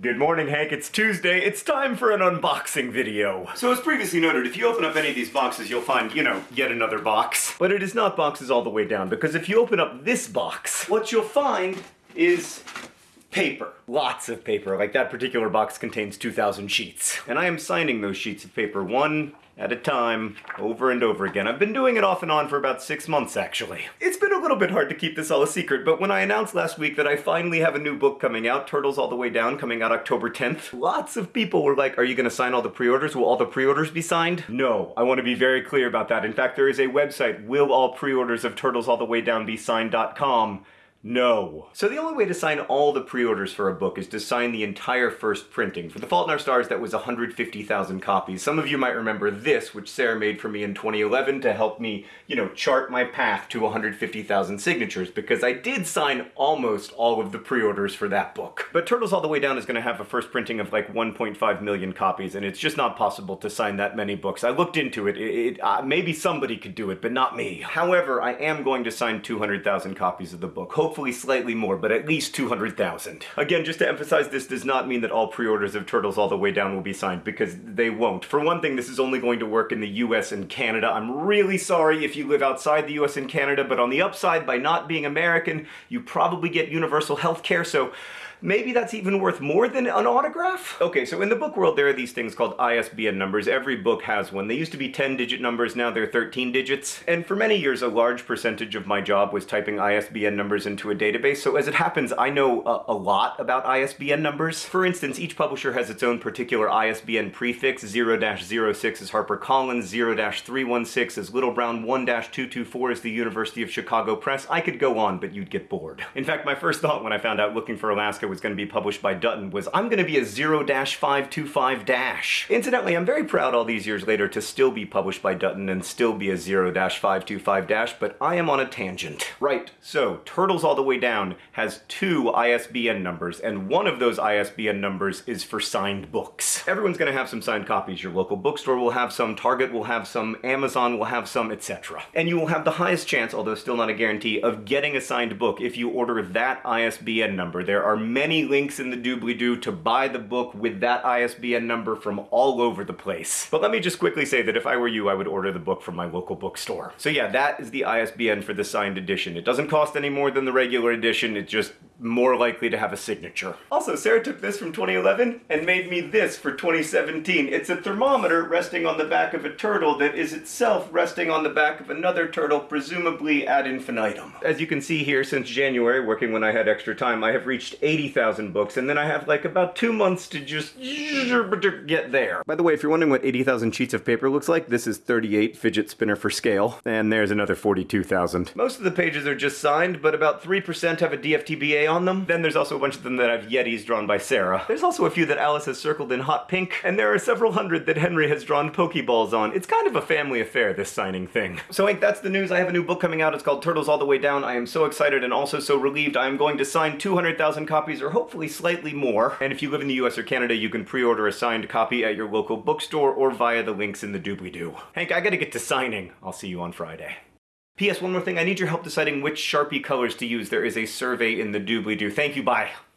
Good morning, Hank. It's Tuesday. It's time for an unboxing video. So as previously noted, if you open up any of these boxes, you'll find, you know, yet another box. But it is not boxes all the way down, because if you open up this box, what you'll find is paper. Lots of paper. Like that particular box contains 2,000 sheets. And I am signing those sheets of paper one at a time, over and over again. I've been doing it off and on for about six months, actually. It's been a little bit hard to keep this all a secret, but when I announced last week that I finally have a new book coming out, Turtles All the Way Down, coming out October 10th, lots of people were like, are you gonna sign all the pre-orders? Will all the pre-orders be signed? No, I wanna be very clear about that. In fact, there is a website, will all pre-orders of Turtles All the Way Down be signed.com, no. So the only way to sign all the pre-orders for a book is to sign the entire first printing. For The Fault in Our Stars, that was 150,000 copies. Some of you might remember this, which Sarah made for me in 2011 to help me, you know, chart my path to 150,000 signatures, because I did sign almost all of the pre-orders for that book. But Turtles All the Way Down is gonna have a first printing of like 1.5 million copies, and it's just not possible to sign that many books. I looked into it, it, it uh, maybe somebody could do it, but not me. However, I am going to sign 200,000 copies of the book hopefully slightly more, but at least 200,000. Again, just to emphasize, this does not mean that all pre-orders of Turtles All the Way Down will be signed, because they won't. For one thing, this is only going to work in the US and Canada. I'm really sorry if you live outside the US and Canada, but on the upside, by not being American, you probably get universal health care, so Maybe that's even worth more than an autograph? Okay, so in the book world there are these things called ISBN numbers. Every book has one. They used to be 10-digit numbers, now they're 13 digits. And for many years a large percentage of my job was typing ISBN numbers into a database, so as it happens I know a, a lot about ISBN numbers. For instance, each publisher has its own particular ISBN prefix. 0-06 is HarperCollins, 0-316 is Little Brown, 1-224 is the University of Chicago Press. I could go on, but you'd get bored. In fact, my first thought when I found out looking for Alaska was going to be published by Dutton was I'm going to be a 0-525-. Incidentally, I'm very proud all these years later to still be published by Dutton and still be a 0-525-, but I am on a tangent. Right, so Turtles All the Way Down has two ISBN numbers, and one of those ISBN numbers is for signed books. Everyone's going to have some signed copies. Your local bookstore will have some, Target will have some, Amazon will have some, etc. And you will have the highest chance, although still not a guarantee, of getting a signed book if you order that ISBN number. There are many links in the doobly-doo to buy the book with that ISBN number from all over the place. But let me just quickly say that if I were you, I would order the book from my local bookstore. So yeah, that is the ISBN for the signed edition. It doesn't cost any more than the regular edition, it just more likely to have a signature. Also, Sarah took this from 2011 and made me this for 2017. It's a thermometer resting on the back of a turtle that is itself resting on the back of another turtle, presumably ad infinitum. As you can see here, since January, working when I had extra time, I have reached 80,000 books, and then I have like about two months to just get there. By the way, if you're wondering what 80,000 sheets of paper looks like, this is 38 fidget spinner for scale, and there's another 42,000. Most of the pages are just signed, but about 3% have a DFTBA on them. Then there's also a bunch of them that have Yetis drawn by Sarah. There's also a few that Alice has circled in hot pink, and there are several hundred that Henry has drawn Pokeballs on. It's kind of a family affair, this signing thing. So Hank, that's the news. I have a new book coming out. It's called Turtles All the Way Down. I am so excited and also so relieved. I am going to sign 200,000 copies, or hopefully slightly more. And if you live in the US or Canada, you can pre-order a signed copy at your local bookstore or via the links in the doobly-doo. Hank, I gotta get to signing. I'll see you on Friday. P.S. One more thing, I need your help deciding which Sharpie colors to use. There is a survey in the doobly-doo. Thank you, bye.